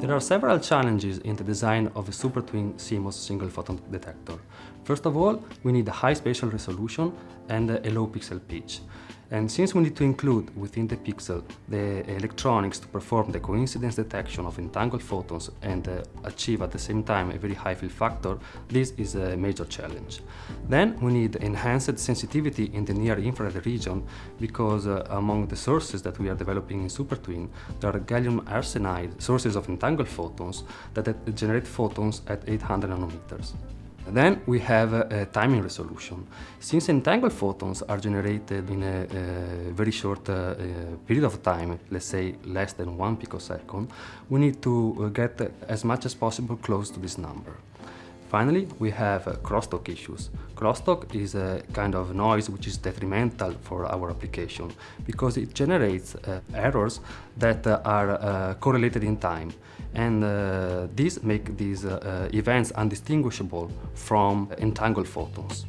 There are several challenges in the design of a SuperTwin CMOS single photon detector. First of all, we need a high spatial resolution and a low pixel pitch. And since we need to include within the pixel the electronics to perform the coincidence detection of entangled photons and uh, achieve at the same time a very high fill factor, this is a major challenge. Then we need enhanced sensitivity in the near infrared region because uh, among the sources that we are developing in SuperTwin, there are gallium arsenide sources of entangled photons that generate photons at 800 nanometers. Then we have a, timing resolution. Since entangled photons are generated in a, a very short uh, uh, period of time, let's say less than one picosecond, we need to uh, get as much as possible close to this number. Finally, we have uh, crosstalk issues. Crosstalk is a kind of noise which is detrimental for our application because it generates uh, errors that uh, are uh, correlated in time. And uh, these make these uh, events undistinguishable from entangled photons.